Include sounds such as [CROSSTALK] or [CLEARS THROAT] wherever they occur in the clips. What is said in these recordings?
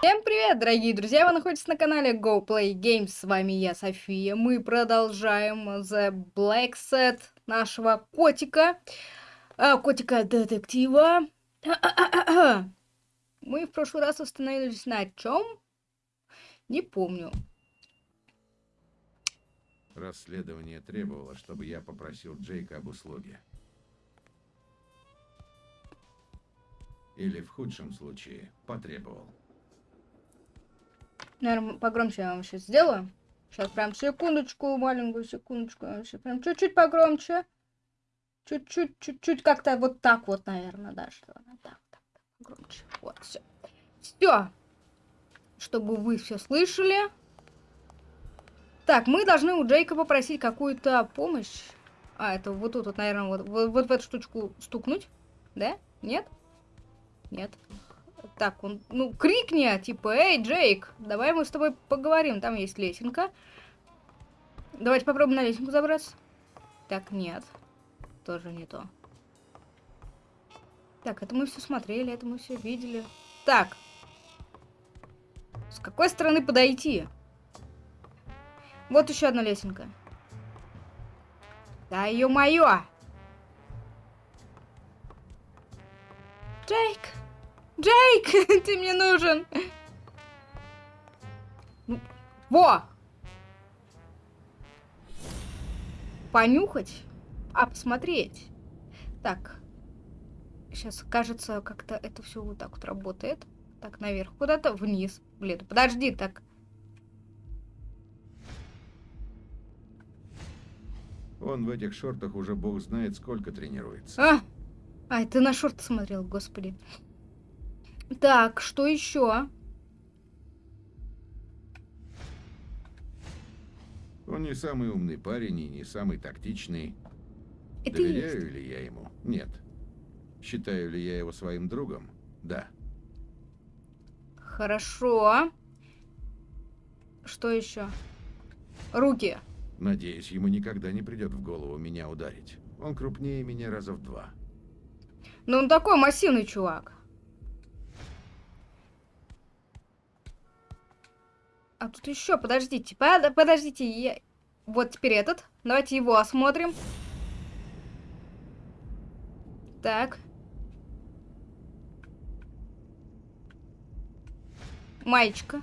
Всем привет, дорогие друзья! Вы находитесь на канале Go Play Games. С вами я, София. Мы продолжаем The Black Set нашего котика. А, Котика-детектива. [CLEARS THROAT] Мы в прошлый раз остановились на чем? Не помню. Расследование требовало, чтобы я попросил Джейка об услуге. Или в худшем случае потребовал. Наверное, погромче я вам сейчас сделаю. Сейчас прям секундочку, маленькую секундочку. Сейчас прям чуть-чуть погромче. Чуть-чуть, чуть-чуть как-то вот так вот, наверное, да, что так, так, так, погромче. Вот, все. Все. Чтобы вы все слышали. Так, мы должны у Джейка попросить какую-то помощь. А, это вот тут, вот, наверное, вот, вот, вот в эту штучку стукнуть. Да? Нет? Нет. Так, он, ну, крикни, типа, эй, Джейк, давай мы с тобой поговорим. Там есть лесенка. Давайте попробуем на лесенку забраться. Так, нет. Тоже не то. Так, это мы все смотрели, это мы все видели. Так. С какой стороны подойти? Вот еще одна лесенка. Да, ё-моё! Джейк! Джейк, [LAUGHS] ты мне нужен. Во! Понюхать, а посмотреть. Так. Сейчас, кажется, как-то это все вот так вот работает. Так, наверх. Куда-то вниз. Блин, подожди, так. Он в этих шортах уже бог знает сколько тренируется. А, а ты на шорты смотрел, господи. Так, что еще? Он не самый умный парень и не самый тактичный. Это Доверяю есть. ли я ему? Нет. Считаю ли я его своим другом? Да. Хорошо. Что еще? Руки. Надеюсь, ему никогда не придет в голову меня ударить. Он крупнее меня раза в два. Ну он такой массивный чувак. А тут еще, подождите, под, подождите, я... вот теперь этот. Давайте его осмотрим. Так. Маечка.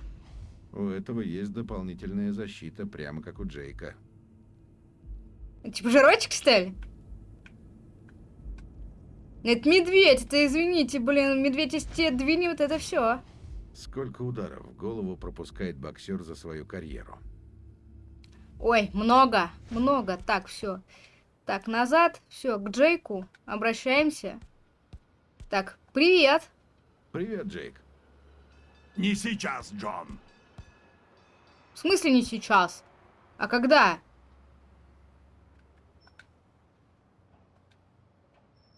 У этого есть дополнительная защита, прямо как у Джейка. Типа жирочек, что ли? Это медведь, это извините, блин, медведь из те двинет это все. Сколько ударов в голову пропускает боксер за свою карьеру? Ой, много, много. Так, все. Так, назад. Все, к Джейку. Обращаемся. Так, привет. Привет, Джейк. Не сейчас, Джон. В смысле не сейчас? А когда?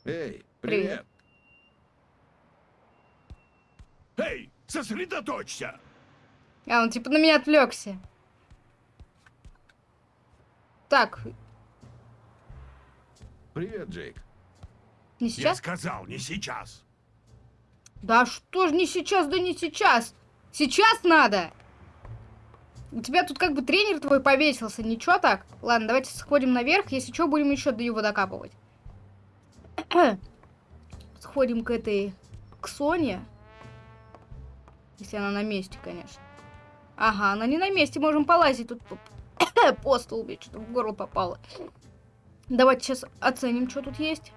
Эй, Привет. привет. Эй, сосредоточься! А, он типа на меня отвлекся. Так, Привет, Джейк. не Я сейчас? сказал, не сейчас. Да что ж не сейчас, да не сейчас. Сейчас надо. У тебя тут как бы тренер твой повесился, ничего так? Ладно, давайте сходим наверх, если что, будем еще до его докапывать. [CLEARS THROAT] Сходим к этой, к Соне. Если она на месте, конечно. Ага, она не на месте, можем полазить тут [COUGHS] по, по столбе, что-то в горло попало. Давайте сейчас оценим, что тут есть.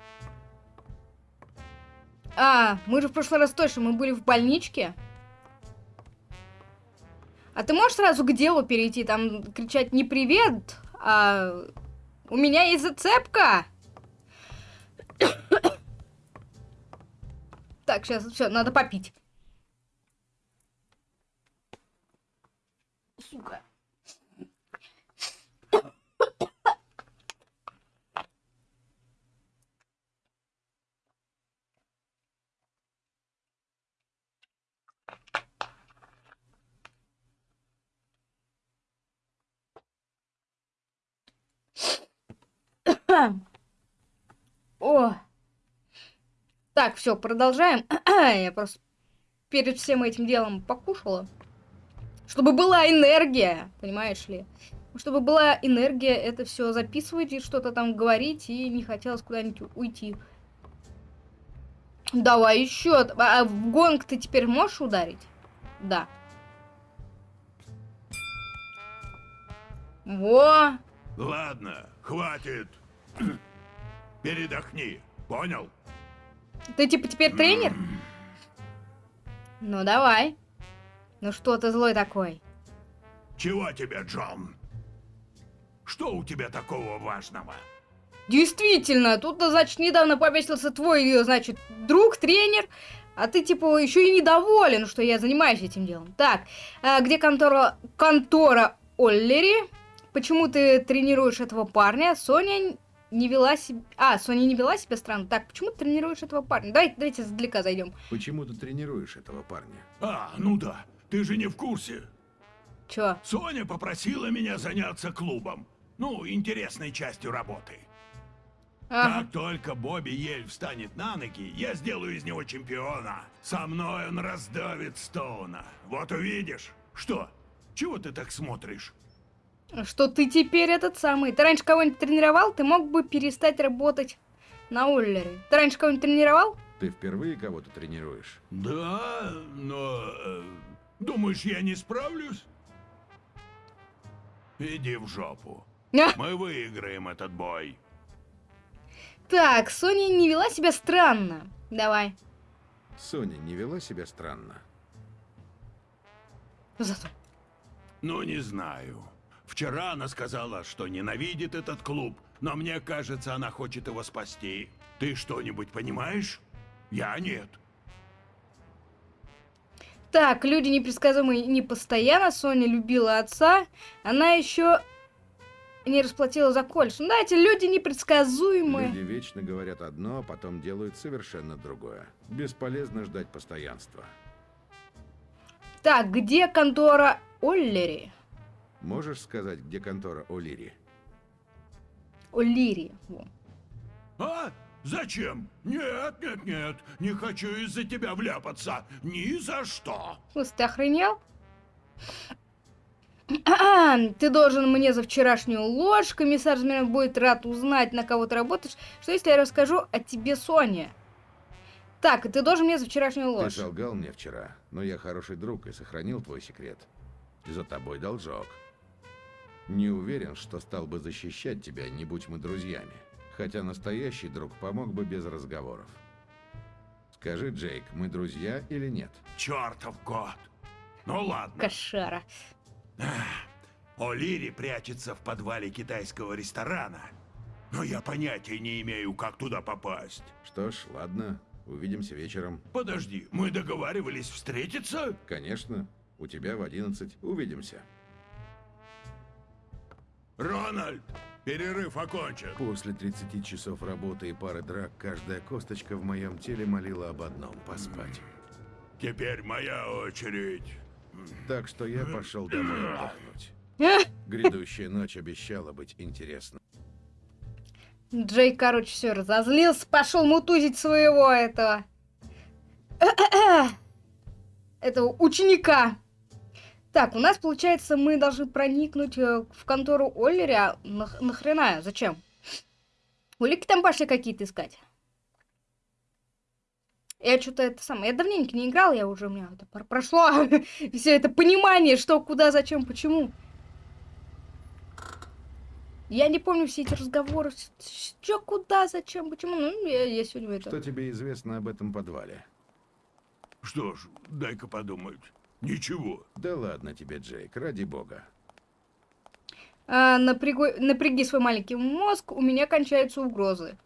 А, мы же в прошлый раз точно, мы были в больничке. А ты можешь сразу к делу перейти, там кричать не привет, а у меня есть зацепка. [COUGHS] Так, сейчас все, надо попить. Сука. О. Так, все, продолжаем. [CLEARS THROAT] Я просто перед всем этим делом покушала. Чтобы была энергия, понимаешь ли? Чтобы была энергия это все записывать и что-то там говорить, и не хотелось куда-нибудь уйти. Давай еще. А в гонг ты теперь можешь ударить? Да. Во! Ладно, хватит. [CLEARS THROAT] Передохни, понял? Ты типа теперь тренер? Ну давай. Ну что ты злой такой? Чего тебе, Джон? Что у тебя такого важного? Действительно, тут, значит, недавно повесился твой, значит, друг, тренер, а ты, типа, еще и недоволен, что я занимаюсь этим делом. Так, а где контора, контора Оллери? Почему ты тренируешь этого парня? Соня не вела себя... А, Соня не вела себя странно. Так, почему ты тренируешь этого парня? Давайте, давайте издалека зайдем. Почему ты тренируешь этого парня? А, ну да, ты же не в курсе. Чё? Соня попросила меня заняться клубом. Ну, интересной частью работы. Ага. Как только Бобби Ель встанет на ноги, я сделаю из него чемпиона. Со мной он раздавит Стоуна. Вот увидишь. Что? Чего ты так смотришь? Что ты теперь этот самый. Ты раньше кого-нибудь тренировал? Ты мог бы перестать работать на Оллере. Ты раньше кого-нибудь тренировал? Ты впервые кого-то тренируешь? Да, но... думаешь, я не справлюсь? Иди в жопу. А, Мы выиграем этот бой. Так, Соня не вела себя странно. Давай. Соня не вела себя странно. Зато. Ну, не знаю. Вчера она сказала, что ненавидит этот клуб, но мне кажется, она хочет его спасти. Ты что-нибудь понимаешь? Я нет. Так, люди непредсказуемые не постоянно. Соня любила отца. Она еще не расплатила за колледж. Ну да, эти люди непредсказуемые. Люди вечно говорят одно, а потом делают совершенно другое. Бесполезно ждать постоянства. Так, где контора Оллери? Можешь сказать, где контора О'Лири? Оллири. во. Зачем? Нет, нет, нет. Не хочу из-за тебя вляпаться. Ни за что. Слушай, ты охренел? [CLEARS THROAT] Ты должен мне за вчерашнюю ложь. Комиссар Змеев будет рад узнать, на кого ты работаешь. Что если я расскажу о тебе, Соня? Так, ты должен мне за вчерашнюю Ты ложь. солгал мне вчера, но я хороший друг и сохранил твой секрет. За тобой должок. Не уверен, что стал бы защищать тебя, не будь мы друзьями. Хотя настоящий друг помог бы без разговоров. Скажи, Джейк, мы друзья или нет? Чертов год. Ну ладно. Кошара. О'Лири прячется в подвале китайского ресторана. Но я понятия не имею, как туда попасть. Что ж, ладно, увидимся вечером. Подожди, мы договаривались встретиться? Конечно, у тебя в 11 увидимся. Рональд, перерыв окончен. После 30 часов работы и пары драк, каждая косточка в моем теле молила об одном – поспать. Теперь моя очередь. Так что я пошел домой отдохнуть. Эх, Грядущая ночь обещала быть интересной. Джей, короче, все разозлился, пошел мутузить своего этого... [CLEARS THROAT] этого ученика. Так, у нас, получается, мы должны проникнуть э, в контору Оллери, а нах- нахрена? Зачем? Улики там пошли какие-то искать. Я что-то это самое... Я давненько не играл, я уже... У меня это прошло [LAUGHS] все это понимание, что, куда, зачем, почему. Я не помню все эти разговоры. Что, куда, зачем, почему. Ну, я, я сегодня это... Что тебе известно об этом подвале? Что ж, дай-ка подумать. Ничего. Да ладно тебе, Джейк, ради бога. А, напрягу- напряги свой маленький мозг, у меня кончаются угрозы.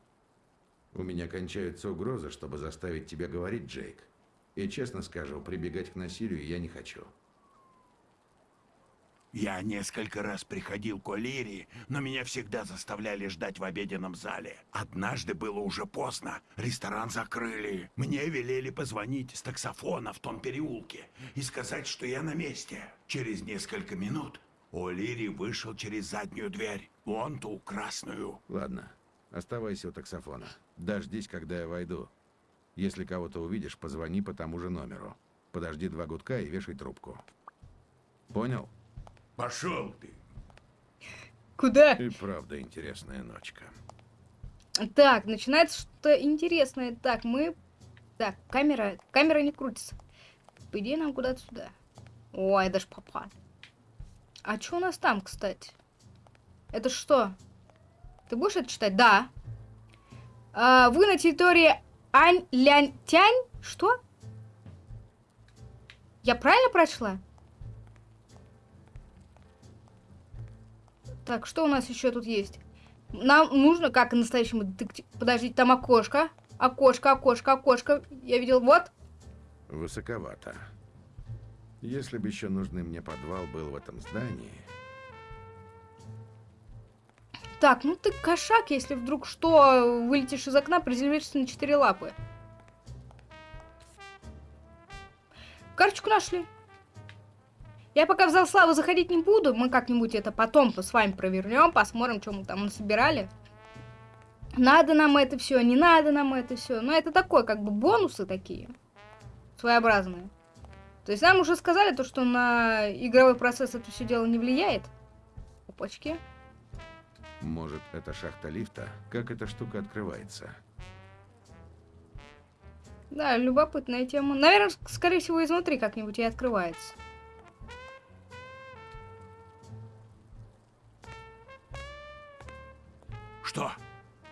У меня кончаются угрозы, чтобы заставить тебя говорить, Джейк. И честно скажу, прибегать к насилию я не хочу. Я несколько раз приходил к О'Лири, но меня всегда заставляли ждать в обеденном зале. Однажды было уже поздно, ресторан закрыли. Мне велели позвонить с таксофона в том переулке и сказать, что я на месте. Через несколько минут О'Лири вышел через заднюю дверь, вон ту красную. Ладно, оставайся у таксофона. Дождись, когда я войду. Если кого-то увидишь, позвони по тому же номеру. Подожди два гудка и вешай трубку. Понял? Пошел ты. Куда? И правда интересная ночка. Так, начинается что-то интересное. Так, мы... Так, камера... Камера не крутится. По идее, нам куда-то сюда. Ой, даже попал. А что у нас там, кстати? Это что? Ты будешь это читать? Да. А, вы на территории Ань-Лянь-Тянь? Что? Я правильно прочла? Так, что у нас еще тут есть? Нам нужно, как и настоящему детективу... Подождите, там окошко. Окошко, окошко, окошко. Я видел, вот. Высоковато. Если бы еще нужный мне подвал был в этом здании, Так, ну ты кошак, если вдруг что, вылетишь из окна, приземлишься на четыре лапы. Карточку нашли. Я пока в зал славы заходить не буду. Мы как-нибудь это потом с вами провернем, посмотрим, что мы там насобирали. Надо нам это все, не надо нам это все. Но это такое, как бы бонусы такие. Своеобразные. То есть нам уже сказали то, что на игровой процесс это все дело не влияет. Опачки. может, это шахта лифта? Как эта штука открывается? Да, любопытная тема. Наверное, ск- скорее всего, изнутри как-нибудь и открывается. Что?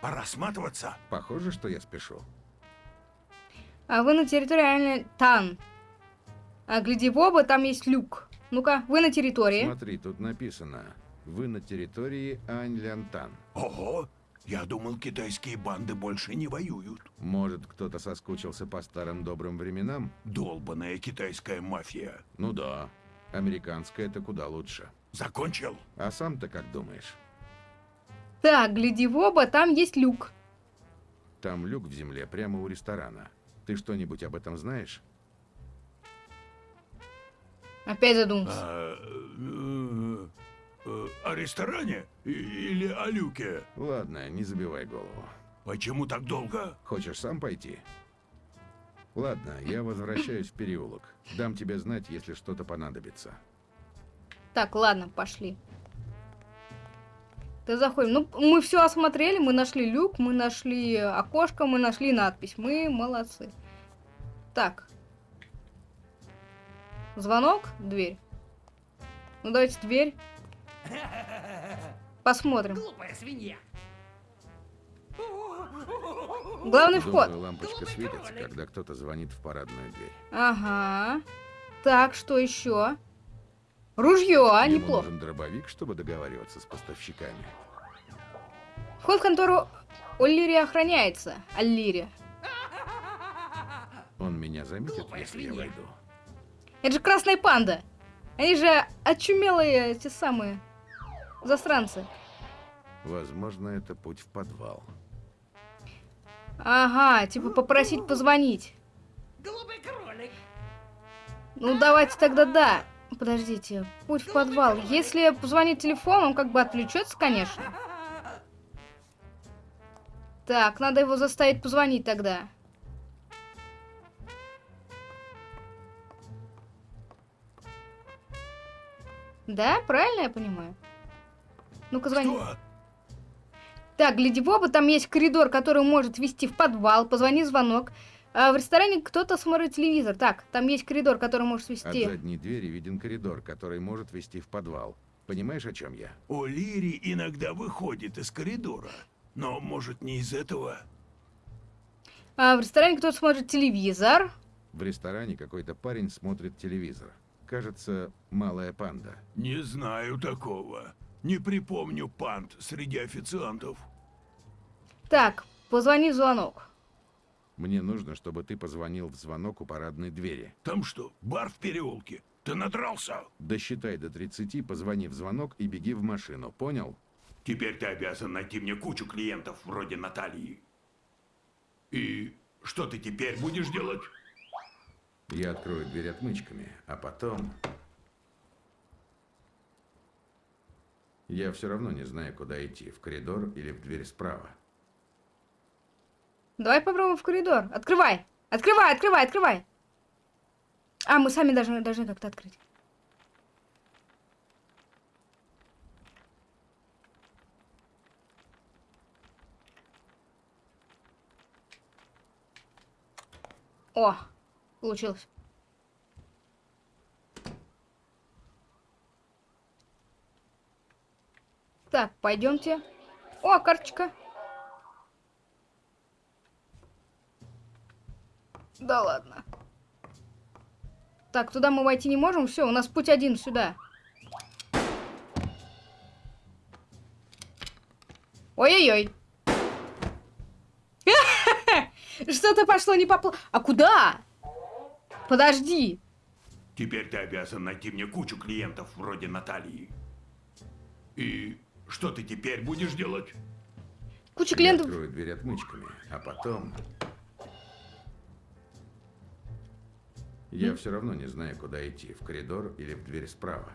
Пора сматываться? Похоже, что я спешу. А вы на территории Ань Тан. А гляди в оба, там есть люк. Ну-ка, вы на территории. Смотри, тут написано. Вы на территории Ань-Лянтан. Ого! Я думал, китайские банды больше не воюют. Может, кто-то соскучился по старым добрым временам? Долбаная китайская мафия. Ну да. Американская это куда лучше. Закончил? А сам-то как думаешь? Так, гляди в оба, там есть люк. Там люк в земле прямо у ресторана. Ты что-нибудь об этом знаешь? Опять задумался. А, э, э, о ресторане? Или о люке? Ладно, не забивай голову. Почему так долго? Хочешь сам пойти? Ладно, я возвращаюсь в переулок. Дам тебе знать, если что-то понадобится. Так, ладно, пошли. Ты заходим. Ну, мы все осмотрели, мы нашли люк, мы нашли окошко, мы нашли надпись. Мы молодцы. Так. Звонок, дверь. Ну, давайте дверь. Посмотрим. Глупая свинья. Главный вход. Желтая лампочка светится, когда кто-то звонит в парадную дверь. Ага. Так, что еще? Ружье, а, Ему неплохо. нужен дробовик, чтобы договариваться с поставщиками. Вход в контору Оллири охраняется. Аллири. Он меня заметит, Глупая если я свинья. войду. Это же красная панда. Они же очумелые, эти самые застранцы. Возможно, это путь в подвал. Ага, типа попросить позвонить. Глупый кролик. Ну давайте тогда да. Подождите, путь в подвал. Если позвонить телефон, он как бы отвлечется, конечно. Так, надо его заставить позвонить тогда. Да, правильно я понимаю? Ну-ка звони. Что? Так, гляди в оба, там есть коридор, который может вести в подвал. Позвони звонок. А в ресторане кто-то смотрит телевизор. Так, там есть коридор, который может От вести. задней двери виден коридор, который может вести в подвал. Понимаешь, о чем я? О Лири иногда выходит из коридора. Но, может, не из этого? А в ресторане кто-то смотрит телевизор. В ресторане какой-то парень смотрит телевизор. Кажется, малая панда. Не знаю такого. Не припомню пант среди официантов. Так, позвони в звонок. Мне нужно, чтобы ты позвонил в звонок у парадной двери. Там что, бар в переулке? Ты надрался? Досчитай до 30, позвони в звонок и беги в машину. Понял? Теперь ты обязан найти мне кучу клиентов вроде Натальи. И что ты теперь будешь делать? Я открою дверь отмычками, а потом... Я все равно не знаю, куда идти, в коридор или в дверь справа. Давай попробуем в коридор. Открывай! Открывай, открывай, открывай! А, мы сами должны, должны как-то открыть. О, получилось. Так, пойдемте. О, карточка. Да ладно. Так, туда мы войти не можем. Все, у нас путь один сюда. Ой-ой-ой. [LAUGHS] Что-то пошло не по плану. А куда? Подожди. Теперь ты обязан найти мне кучу клиентов вроде Натальи. И что ты теперь будешь делать? Куча Я клиентов. открою дверь отмычками, а потом... Я все равно не знаю, куда идти, в коридор или в дверь справа.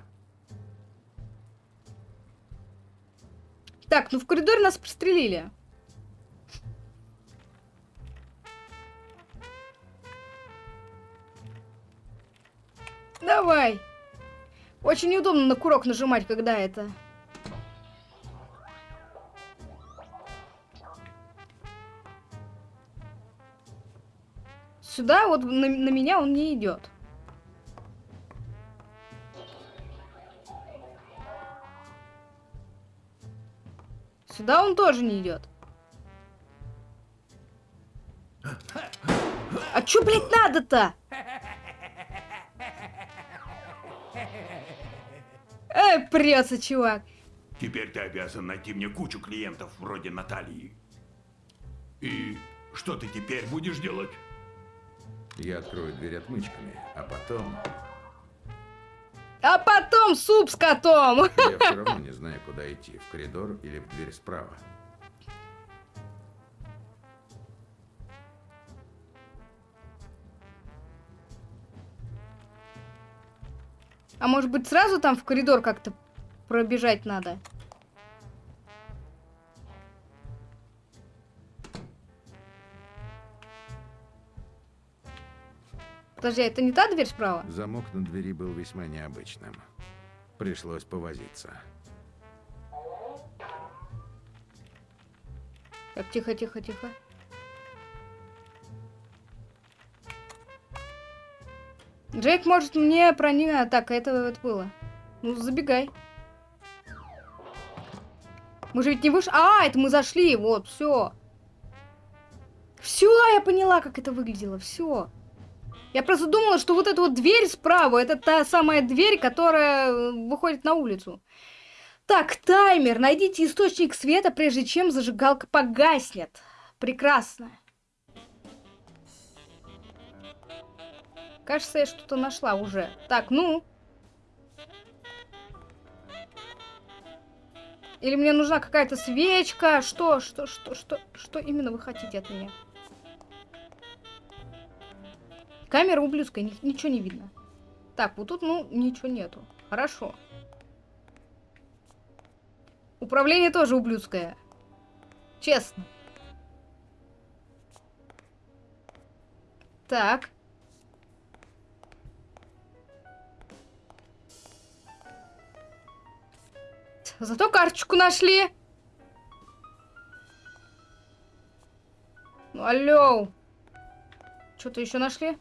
Так, ну в коридоре нас пристрелили. Давай. Очень неудобно на курок нажимать, когда это... Сюда вот на, на меня он не идет. Сюда он тоже не идет. А чё, блядь, надо-то? Эй, прется, чувак. Теперь ты обязан найти мне кучу клиентов вроде Натальи. И что ты теперь будешь делать? Я открою дверь отмычками, а потом... А потом суп с котом. Я все [LAUGHS] равно не знаю, куда идти, в коридор или в дверь справа. А может быть сразу там в коридор как-то пробежать надо? Подожди, а это не та дверь справа? Замок на двери был весьма необычным. Пришлось повозиться. Так, тихо, тихо, тихо. Джейк может мне проник... Так, это, это было. Ну, забегай. Мы же ведь не вышли... А, это мы зашли, вот, все. Все, я поняла, как это выглядело, все. Я просто думала, что вот эта вот дверь справа, это та самая дверь, которая э, выходит на улицу. Так, таймер. Найдите источник света, прежде чем зажигалка погаснет. Прекрасно. Кажется, я что-то нашла уже. Так, ну. Или мне нужна какая-то свечка? Что, что, что, что, что именно вы хотите от меня? Камера ублюдская, ни- ничего не видно. Так, вот тут, ну, ничего нету. Хорошо. Управление тоже ублюдское. Честно. Так. Зато карточку нашли. Ну, алло. Что-то еще нашли?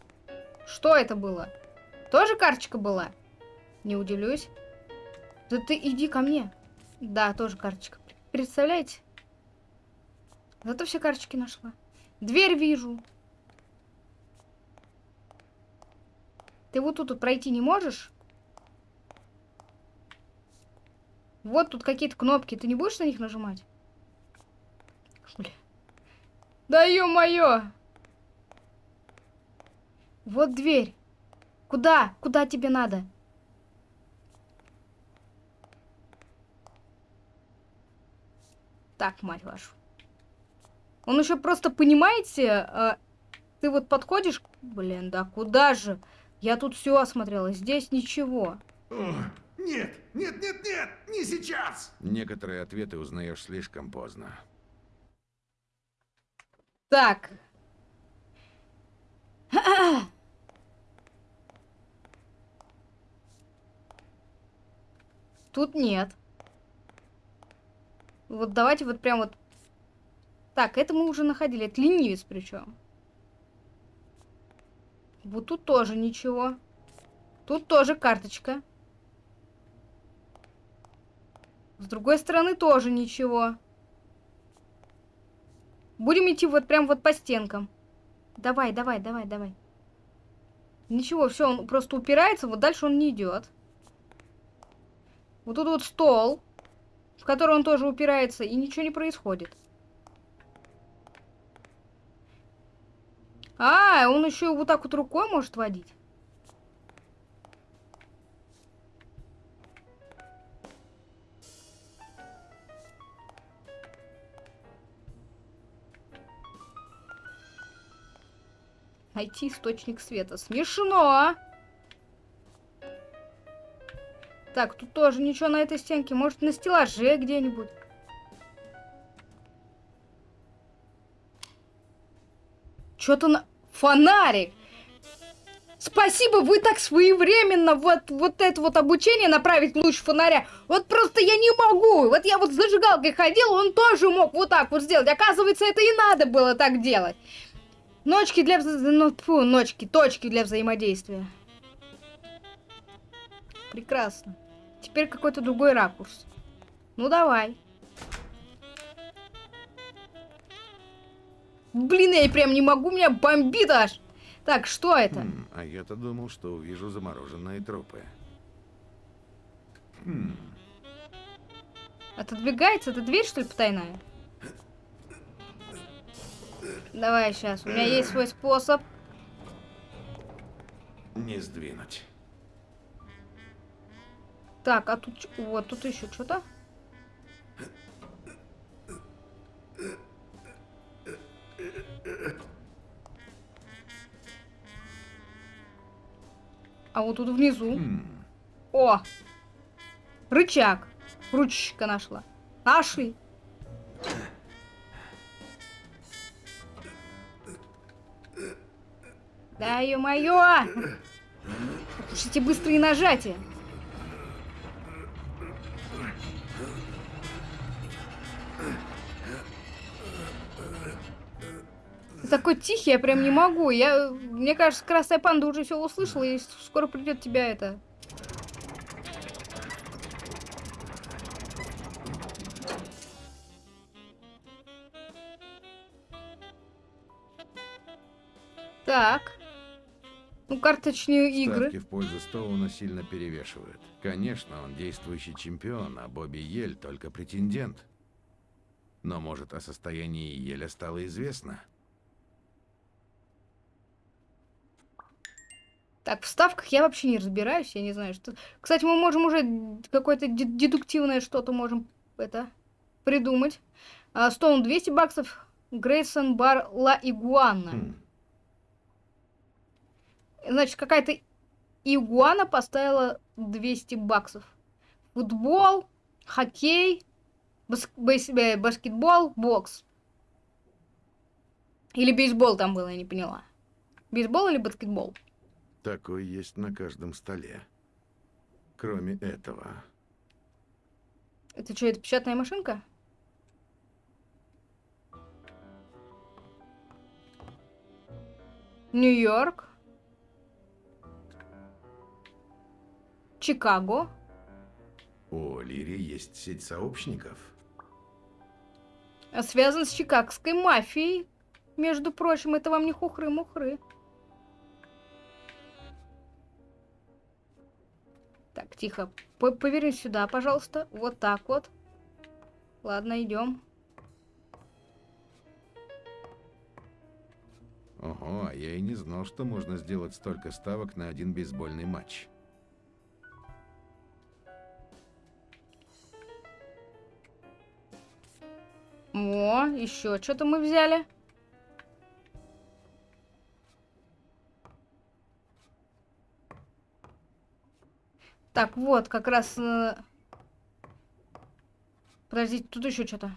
Что это было? Тоже карточка была? Не удивлюсь. Да ты иди ко мне. Да, тоже карточка. Представляете? Зато все карточки нашла. Дверь вижу. Ты вот тут вот пройти не можешь? Вот тут какие-то кнопки. Ты не будешь на них нажимать? Бля. Да ё-моё! Вот дверь. Куда? Куда тебе надо? Так, мать вашу. Он еще просто, понимаете, э, ты вот подходишь... Блин, да куда же? Я тут все осмотрела, здесь ничего. О, нет, нет, нет, нет, не сейчас! Некоторые ответы узнаешь слишком поздно. Так. Тут нет. Вот давайте вот прям вот... Так, это мы уже находили. Это ленивец причем. Вот тут тоже ничего. Тут тоже карточка. С другой стороны тоже ничего. Будем идти вот прям вот по стенкам. Давай, давай, давай, давай. Ничего, все, он просто упирается, вот дальше он не идет. Вот тут вот стол, в который он тоже упирается, и ничего не происходит. А, он еще вот так вот рукой может водить. Найти источник света. Смешно! Так, тут тоже ничего на этой стенке. Может, на стеллаже где-нибудь. Что-то на... Фонарик! Спасибо, вы так своевременно вот, вот это вот обучение направить луч фонаря. Вот просто я не могу. Вот я вот с зажигалкой ходил, он тоже мог вот так вот сделать. Оказывается, это и надо было так делать. Ночки для... вза- Ну, фу, ночки, точки для взаимодействия. Прекрасно. Теперь какой-то другой ракурс. Ну, давай. Блин, я прям не могу, меня бомбит аж. Так, что это? Хм, а я-то думал, что увижу замороженные трупы. Хм, Отодвигается? Это дверь, что ли, потайная? Давай сейчас. У меня есть свой способ. не сдвинуть. Так, а тут... Вот, тут еще что-то. А вот тут внизу. Хм, О! Рычаг. Ручка нашла. Нашли. Да ё-моё! Эти быстрые нажатия. Такой тихий, я прям не могу. Я, мне кажется, красная панда уже все услышала, и скоро придет тебя это. Так. Ну, карточные игры. ставки в пользу Стоуна сильно перевешивают. Конечно, он действующий чемпион, а Бобби Ель только претендент. Но, может, о состоянии Еля стало известно? Так, в ставках я вообще не разбираюсь, я не знаю, что... Кстати, мы можем уже какое-то де- дедуктивное что-то можем это придумать. А, Стоун 200 баксов, Грейсон Бар Ла Игуана. Хм, Значит, какая-то игуана поставила 200 баксов. Футбол, хоккей, бас- э, баскетбол, бокс. Или бейсбол там было, я не поняла. Бейсбол или баскетбол? Такой есть на каждом столе. Кроме этого. Это что, это печатная машинка? Нью-Йорк. Чикаго. У Лири есть сеть сообщников. А Связан с чикагской мафией. Между прочим, это вам не хухры-мухры. Тихо. По- Поверни сюда, пожалуйста. Вот так вот. Ладно, идем. Ого, а я и не знал, что можно сделать столько ставок на один бейсбольный матч. О, еще что-то мы взяли. Так, вот, как раз... э, Подождите, тут еще что-то.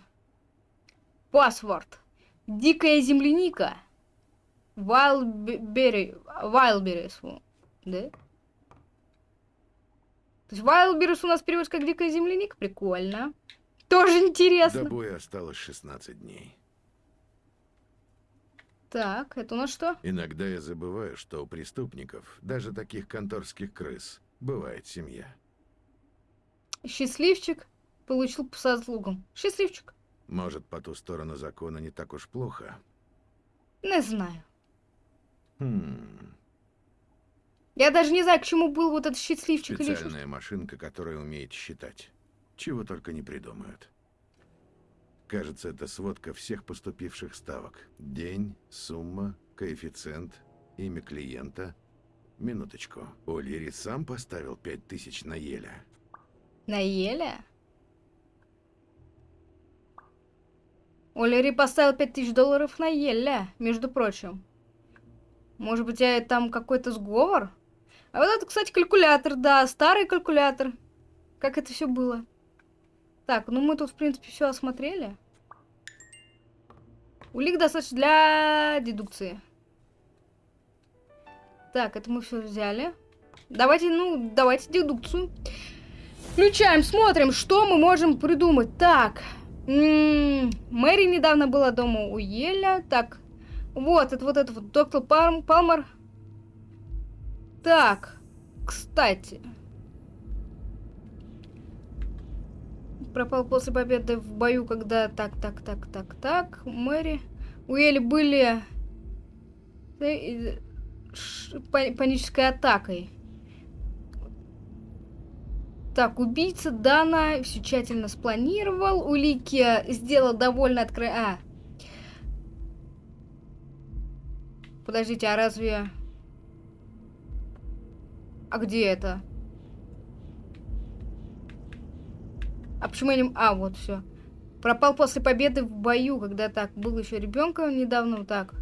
Паспорт. Дикая земляника. Вайлбери... Вайлберис. Да? То есть Вайлберус у нас переводится как дикая земляника. Прикольно. Тоже интересно. До боя осталось 16 дней. Так, это у нас что? Иногда я забываю, что у преступников, даже таких конторских крыс, бывает семья. Счастливчик получил по заслугам. Счастливчик. Может, по ту сторону закона не так уж плохо. Не знаю. Хм, Я даже не знаю, к чему был вот этот счастливчик или специальная машинка, которая умеет считать. Чего только не придумают. Кажется, это сводка всех поступивших ставок. День, сумма, коэффициент, имя клиента. Минуточку. О'Лири сам поставил 5000 на Еля. На Еле? Олери поставил 5000 долларов на Еле, между прочим. Может быть, а там какой-то сговор? А вот это, кстати, калькулятор, да, старый калькулятор. Как это все было? Так, ну мы тут, в принципе, все осмотрели. Улик достаточно для дедукции. Так, это мы все взяли. Давайте, ну, давайте дедукцию. Включаем, смотрим, что мы можем придумать. Так, м-м, Мэри недавно была дома у Еля. Так, вот, это вот это вот, доктор Палм, Палмер. Так, кстати. Пропал после победы в бою, когда... Так, так, так, так, так. Мэри. У Эли были... э, Панической атакой. Так, убийца Дана все тщательно спланировал. Улики сделал довольно откры... А. Подождите, а разве... А где это? А почему я не... А, вот, все. Пропал после победы в бою, когда так, был еще ребенком недавно, вот так.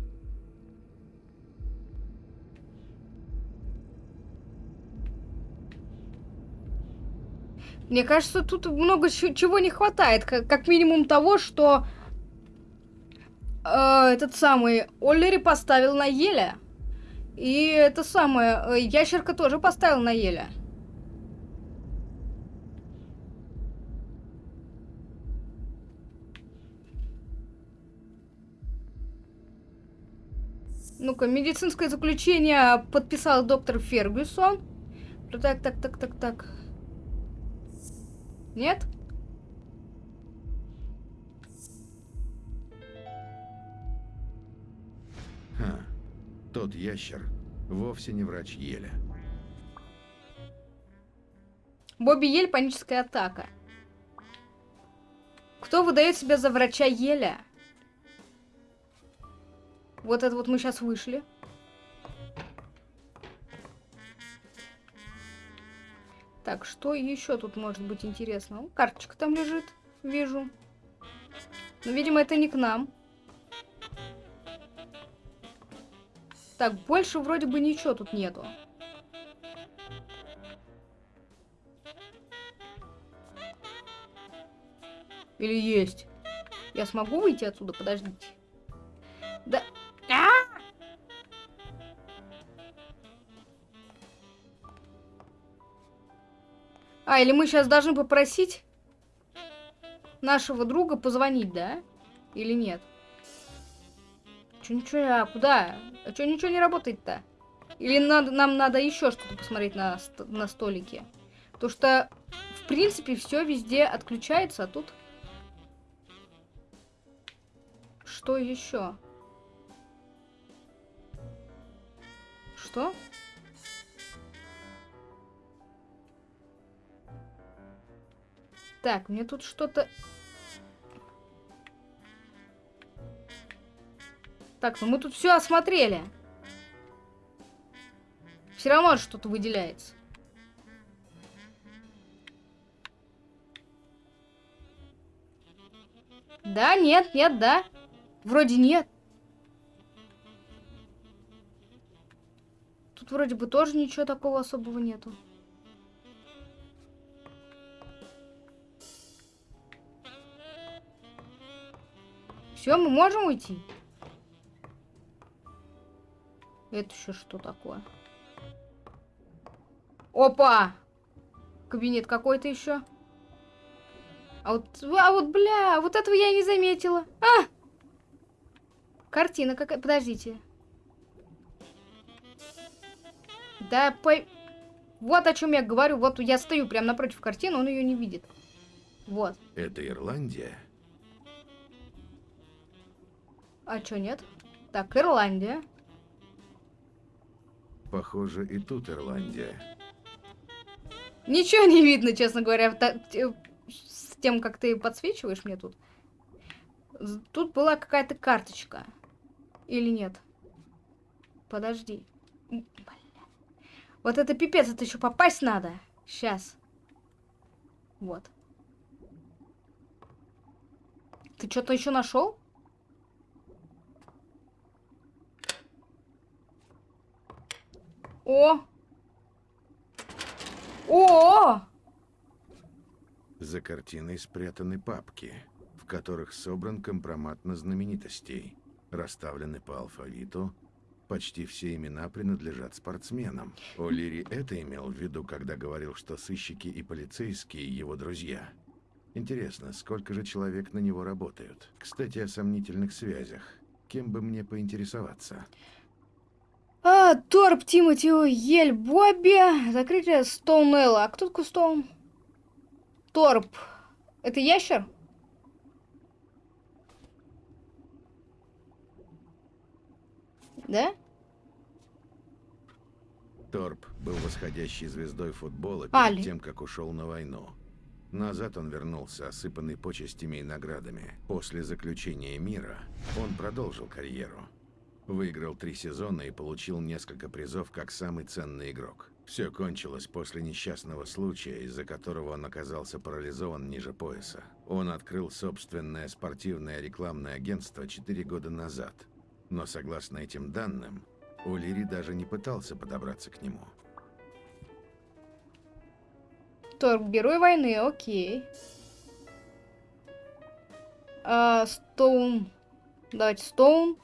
Мне кажется, тут много чего не хватает. Как, как минимум того, что э, этот самый Оллери поставил на Еля. И это самое, э, ящерка тоже поставил на Еля. Ну-ка, медицинское заключение подписал доктор Фергюсон. Так, так, так, так, так. Нет? Ха, тот ящер вовсе не врач Еля. Бобби Ель, паническая атака. Кто выдает себя за врача Еля? Вот это вот мы сейчас вышли. Так, что еще тут может быть интересно? Карточка там лежит, вижу. Но, видимо, это не к нам. Так, больше вроде бы ничего тут нету. Или есть? Я смогу выйти отсюда? Подождите. А, или мы сейчас должны попросить нашего друга позвонить, да? Или нет? Че ничего, а куда? А че ничего не работает-то? Или надо, нам надо еще что-то посмотреть на, на столике? Потому что, в принципе, все везде отключается, а тут... Что еще? Что? Так, мне тут что-то... Так, ну мы тут все осмотрели. Все равно что-то выделяется. Да, нет, нет, да. Вроде нет. Тут вроде бы тоже ничего такого особого нету. Все, мы можем уйти? Это еще что такое? Опа! кабинет какой-то еще. А вот, а вот, бля, вот этого я и не заметила. А! Картина какая, подождите. Да, по... Вот о чем я говорю. Вот я стою прямо напротив картины, он ее не видит. Вот. Это Ирландия? А чё нет? Так, Ирландия. Похоже, и тут Ирландия. Ничего не видно, честно говоря, с тем, как ты подсвечиваешь мне тут. Тут была какая-то карточка. Или нет? Подожди. Вот это пипец, это еще попасть надо. Сейчас. Вот. Ты что-то еще нашел? О! О! За картиной спрятаны папки, в которых собран компромат на знаменитостей. Расставлены по алфавиту. Почти все имена принадлежат спортсменам. О'Лири это имел в виду, когда говорил, что сыщики и полицейские его друзья. Интересно, сколько же человек на него работают? Кстати, о сомнительных связях. Кем бы мне поинтересоваться? А, Торп, Тимати, Ель, Бобби, закрытие Стоунелла. А кто такой Стоун? Торп. Это ящер? Да? Торп был восходящей звездой футбола перед Али. тем, как ушел на войну. Назад он вернулся, осыпанный почестями и наградами. После заключения мира он продолжил карьеру. Выиграл три сезона и получил несколько призов как самый ценный игрок. Все кончилось после несчастного случая, из-за которого он оказался парализован ниже пояса. Он открыл собственное спортивное рекламное агентство 4 года назад. Но согласно этим данным, О'Лири даже не пытался подобраться к нему. Торп, герой войны, окей. А, Стоун. Давайте Стоун.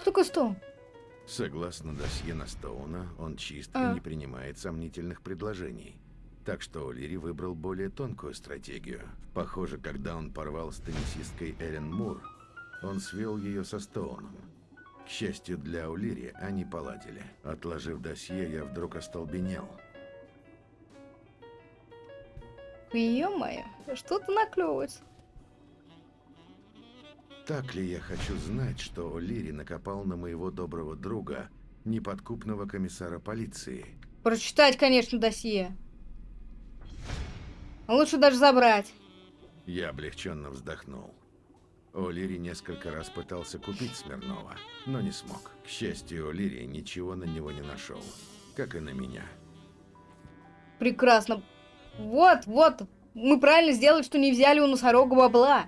Кто такой Стоун? Согласно досье на Стоуна, он чист А. и не принимает сомнительных предложений. Так что О'Лири выбрал более тонкую стратегию. Похоже, когда он порвал с теннисисткой Эллен Мур, он свел ее со Стоуном. К счастью для О'Лири, они поладили. Отложив досье, я вдруг остолбенел. Ё-моё, что-то наклевывается. Так ли я хочу знать, что О'Лири накопал на моего доброго друга, неподкупного комиссара полиции? Прочитать, конечно, досье. А лучше даже забрать. Я облегченно вздохнул. О'Лири несколько раз пытался купить Смирнова, но не смог. К счастью, О'Лири ничего на него не нашел, как и на меня. Прекрасно. Вот, вот. Мы правильно сделали, что не взяли у носорога бабла.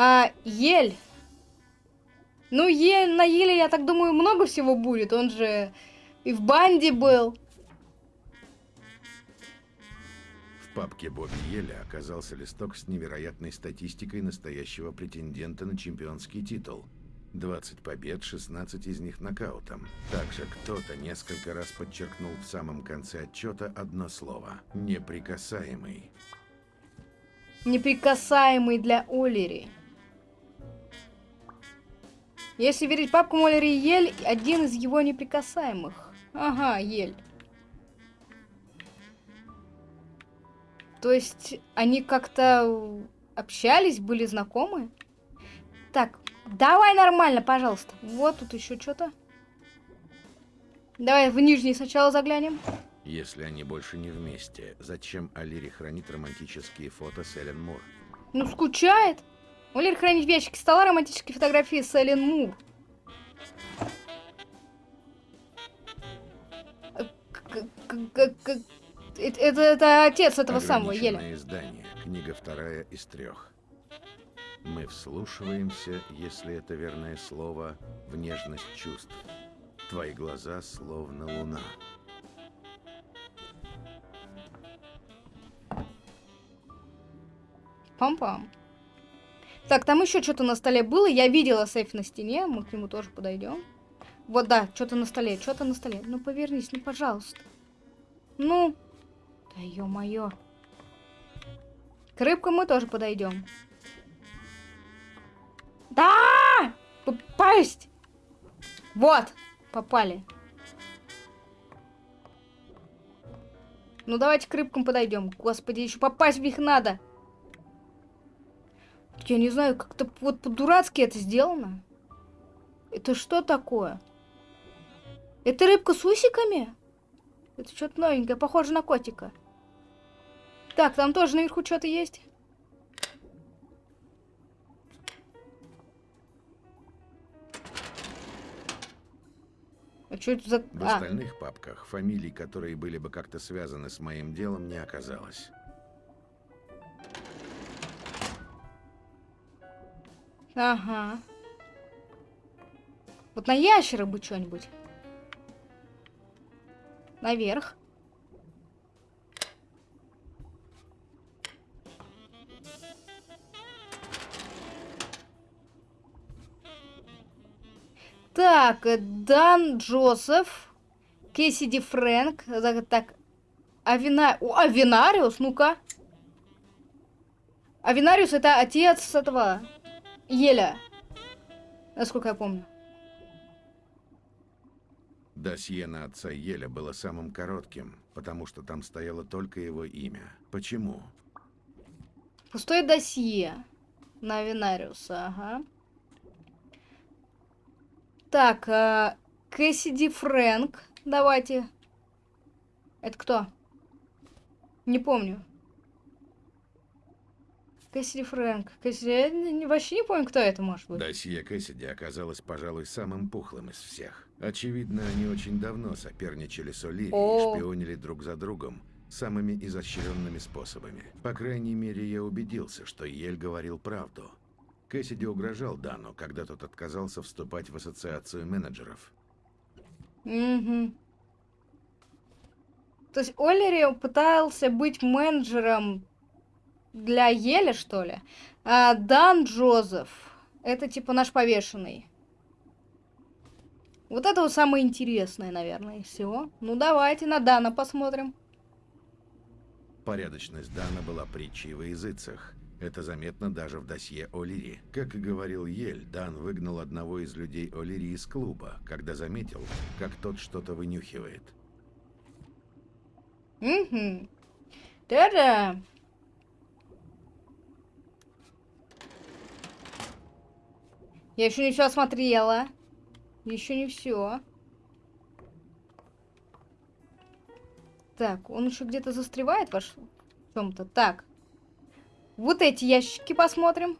А ель. Ну, ель, на еле, я так думаю, много всего будет. Он же и в банде был. В папке Бобби Еля оказался листок с невероятной статистикой настоящего претендента на чемпионский титул. 20 побед, 16 из них нокаутом. Также кто-то несколько раз подчеркнул в самом конце отчета одно слово – «неприкасаемый». Неприкасаемый для Олери. Если верить папкам Олери Ель, один из его неприкасаемых. Ага, Ель. То есть они как-то общались, были знакомы? Так, давай нормально, пожалуйста. Вот тут еще что-то. Давай в нижний сначала заглянем. Если они больше не вместе, зачем Алири хранит романтические фото с Эллен Мур? Ну, скучает. Олер хранит в ящике стола романтические фотографии с Эллен Мур. Это, это, это отец этого самого. Ограниченное издание, книга вторая из трех. Мы вслушиваемся, если это верное слово, в нежность чувств. Твои глаза словно луна. Пам-пам. Так, там еще что-то на столе было. Я видела сейф на стене. Мы к нему тоже подойдем. Вот, да, что-то на столе, что-то на столе. Ну, повернись, ну, пожалуйста. Ну. Да ё-моё. К рыбкам мы тоже подойдем. Да! Попасть! Вот, попали. Ну, давайте к рыбкам подойдем. Господи, еще попасть в них надо. Я не знаю, как-то вот по-дурацки это сделано. Это что такое? Это рыбка с усиками? Это что-то новенькое, похоже на котика. Так, там тоже наверху что-то есть. А что это за... В А, остальных папках фамилий, которые были бы как-то связаны с моим делом, не оказалось. Ага. Вот на ящера бы что-нибудь. Наверх. Так, э, Дан Джозеф, Кэссиди Фрэнк, так, так, Авина... О, Авинариус, ну-ка. Авинариус это отец этого Еля, насколько я помню. Досье на отца Еля было самым коротким, потому что там стояло только его имя. Почему? Пустое досье на Авинариуса, ага. Так, э, Кэссиди Фрэнк, давайте. Это кто? Не помню. Кэссиди Фрэнк. Кэссиди... Я вообще не помню, кто это может быть. Досье Кэссиди оказалось, пожалуй, самым пухлым из всех. Очевидно, они очень давно соперничали с О'Лири О. и шпионили друг за другом самыми изощренными способами. По крайней мере, я убедился, что Ель говорил правду. Кэссиди угрожал Дану, когда тот отказался вступать в ассоциацию менеджеров. Угу. То есть Оллери пытался быть менеджером для Еля, что ли? А Дан Джозеф. Это типа наш повешенный. Вот это вот самое интересное, наверное, из всего. Ну, давайте на Дана посмотрим. Порядочность Дана была притчей во языцах. Это заметно даже в досье О'Лири. Как и говорил Ель, Дан выгнал одного из людей О'Лири из клуба, когда заметил, как тот что-то вынюхивает. Угу. Да-да. Я еще не все осмотрела. Еще не все. Так, он еще где-то застревает ваш в чем-то. Так. Вот эти ящики посмотрим.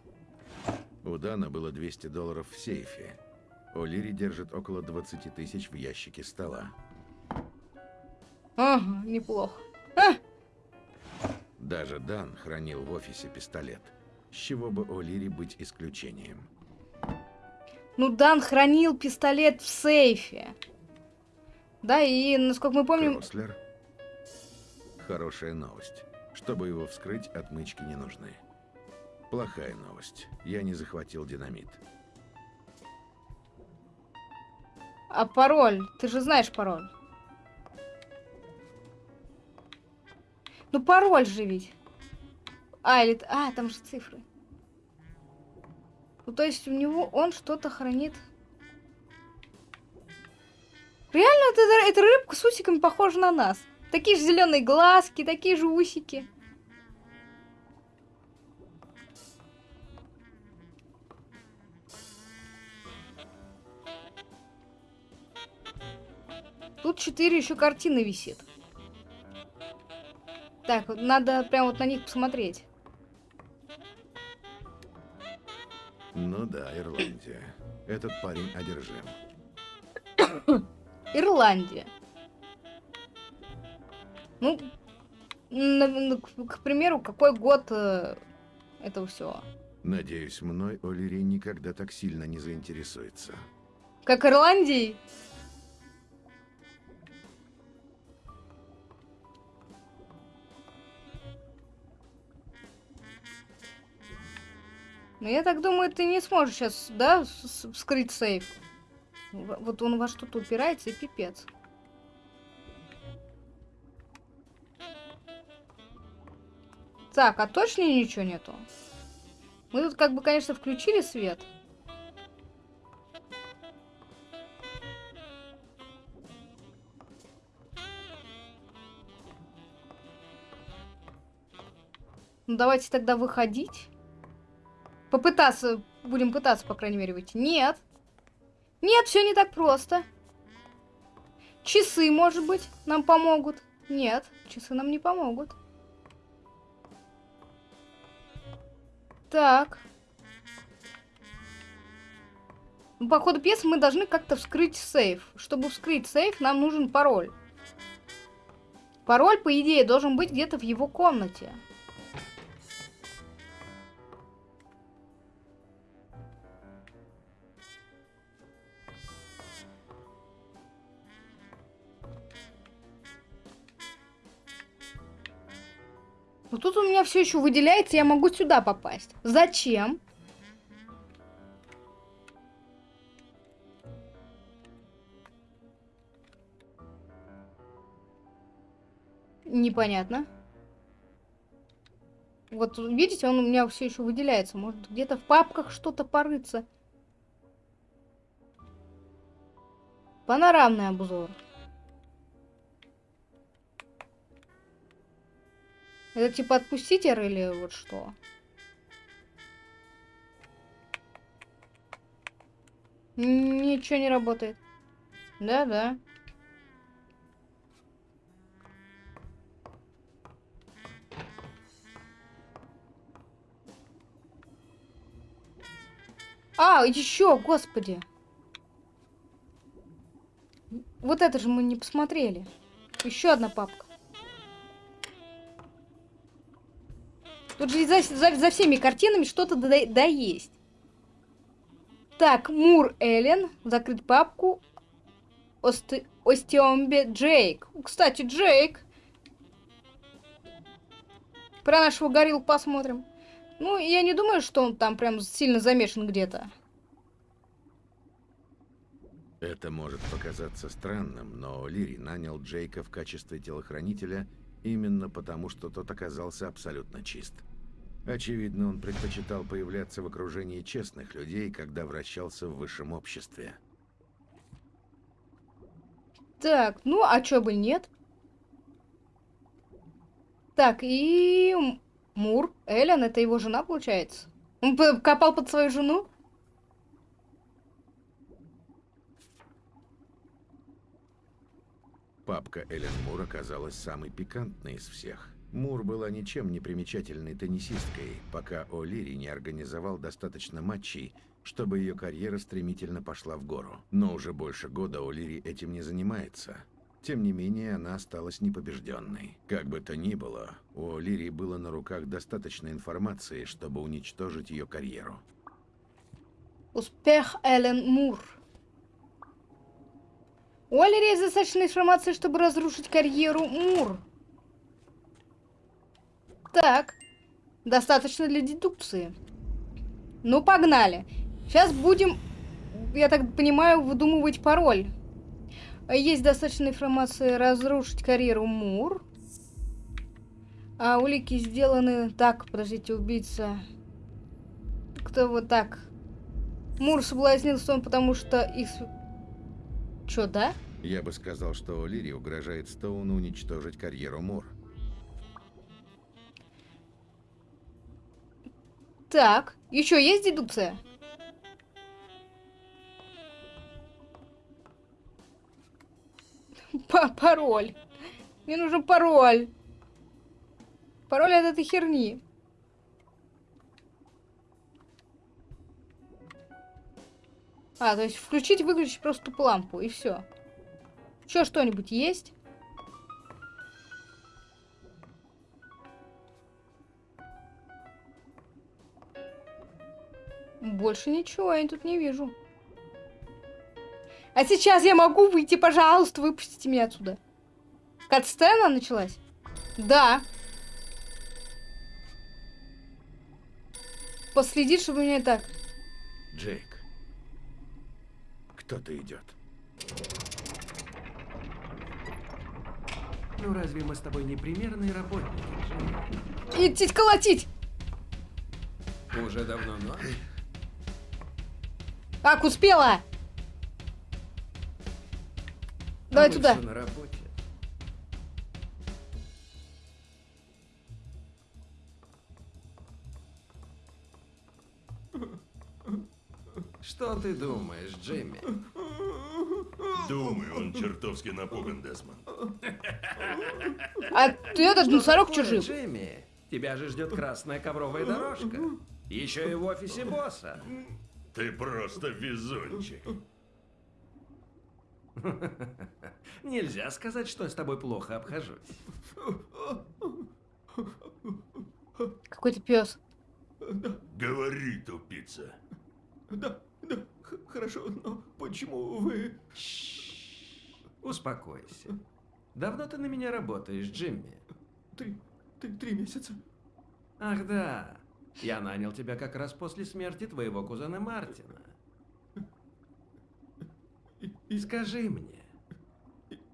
У Дана было 200 долларов в сейфе. О'Лири держит около 20 тысяч в ящике стола. Ага, неплохо. Даже Дан хранил в офисе пистолет. С чего бы О'Лири быть исключением? Ну, Дан хранил пистолет в сейфе. Да, и, насколько мы помним... Крослер? Хорошая новость. Чтобы его вскрыть, отмычки не нужны. Плохая новость. Я не захватил динамит. А пароль? Ты же знаешь пароль. Ну, пароль же ведь. А, или... А, там же цифры. Ну, то есть у него он что-то хранит. Реально, эта, эта рыбка с усиками похожа на нас. Такие же зеленые глазки, такие же усики. Тут четыре еще картины висит. Так, надо прям вот на них посмотреть. Ну да, Ирландия. Этот парень одержим. [COUGHS] Ирландия. Ну, к, примеру, какой год э, этого всего? Надеюсь, мной О'Лири никогда так сильно не заинтересуется. Как Ирландии? Но я так думаю, ты не сможешь сейчас, да, вскрыть сейф. Вот он во что-то упирается и пипец. Так, а точно ничего нету? Мы тут как бы, конечно, включили свет. Ну давайте тогда выходить. Попытаться, будем пытаться, по крайней мере, выйти. Нет. Нет, все не так просто. Часы, может быть, нам помогут. Нет, часы нам не помогут. Так. Ну, По ходу пьесы мы должны как-то вскрыть сейф. Чтобы вскрыть сейф, нам нужен пароль. Пароль, по идее, должен быть где-то в его комнате. Тут у меня все еще выделяется, я могу сюда попасть. Зачем? Непонятно. Вот видите, он у меня все еще выделяется. Может где-то в папках что-то порыться. Панорамный обзор. Это типа отпуститель или вот что? Ничего не работает. Да-да. А, еще, господи. Вот это же мы не посмотрели. Еще одна папка. Тут же за, за- за всеми картинами что-то да, да есть. Так, Мур Эллен. Закрыть папку. Осте, Остеомбе Джейк. Кстати, Джейк. Про нашего горилл посмотрим. Ну, я не думаю, что он там прям сильно замешан где-то. Это может показаться странным, но Лири нанял Джейка в качестве телохранителя именно потому, что тот оказался абсолютно чист. Очевидно, он предпочитал появляться в окружении честных людей, когда вращался в высшем обществе. Так, ну, а чё бы нет? Так, и... Мур, Эллен, это его жена, получается? Он копал под свою жену? Папка Эллен Мур оказалась самой пикантной из всех. Мур была ничем не примечательной теннисисткой, пока О'Лири не организовал достаточно матчей, чтобы ее карьера стремительно пошла в гору. Но уже больше года О'Лири этим не занимается. Тем не менее, она осталась непобежденной. Как бы то ни было, у О'Лири было на руках достаточно информации, чтобы уничтожить ее карьеру. Успех Эллен Мур. У Оливера есть достаточно информации, чтобы разрушить карьеру Мур. Так. Достаточно для дедукции. Ну, погнали. Сейчас будем, я так понимаю, выдумывать пароль. Есть достаточно информации разрушить карьеру Мур. А улики сделаны... Так, подождите, убийца. Кто вот так? Мур соблазнил Стоун, потому что их... Чё, да? Я бы сказал, что О'Лири угрожает Стоуну уничтожить карьеру Мур. Так, еще есть дедукция? [LAUGHS] Па- пароль. Мне нужен пароль. Пароль от этой херни. А, то есть включить, выключить просто лампу, и все. Еще что-нибудь есть? Больше ничего я тут не вижу. А сейчас я могу выйти, пожалуйста, выпустите меня отсюда. Катсцена началась? Да. последить, чтобы меня так... Джейк, кто-то идет. Ну разве мы с тобой не примерные работники? Идти колотить! Уже давно ночь. Так, успела! Давай А мы туда. на работе. Что ты думаешь, Джимми? Думаю, он чертовски напуган, Десмонд. А ты этот Что носорог такое, чужим. Джимми, тебя же ждет красная ковровая дорожка. Еще и в офисе босса. Ты просто везунчик. Нельзя сказать, что я с тобой плохо обхожусь. Какой ты пес. Говори, тупица. Да, да, хорошо, но почему вы... Успокойся. Давно ты на меня работаешь, Джимми? Три, три, три месяца? Ах да, я нанял тебя как раз после смерти твоего кузена Мартина. И, скажи мне,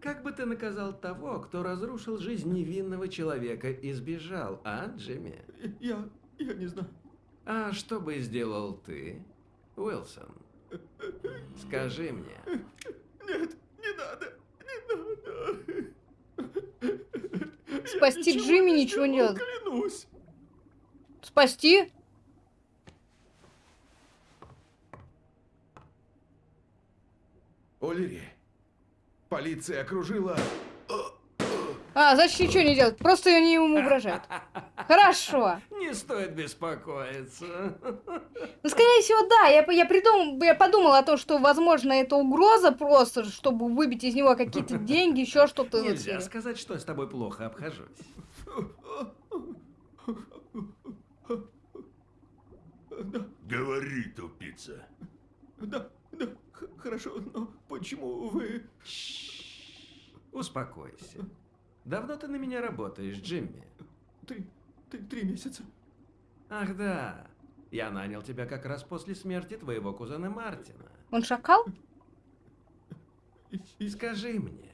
как бы ты наказал того, кто разрушил жизнь невинного человека и сбежал, а, Джимми? я, я не знаю. А что бы сделал ты, Уилсон? Скажи мне. Нет, не надо, не надо. Я Спасти Джимми ничего не делать. Клянусь. Спасти? О'Лири, полиция окружила... А, значит, ничего не делать. Просто они ему угрожают. [LAUGHS] Хорошо. Не стоит беспокоиться. Ну, скорее всего, да. Я, я, придум... я подумала о том, что, возможно, это угроза просто, чтобы выбить из него какие-то деньги, еще что-то. Нельзя сказать, что я с тобой плохо обхожусь. [LAUGHS] Говори, тупица. Да, да, хорошо, но почему вы... Успокойся. Давно ты на меня работаешь, Джимми? Три, три, три месяца? Ах да, я нанял тебя как раз после смерти твоего кузена Мартина. Он шакал? Скажи мне,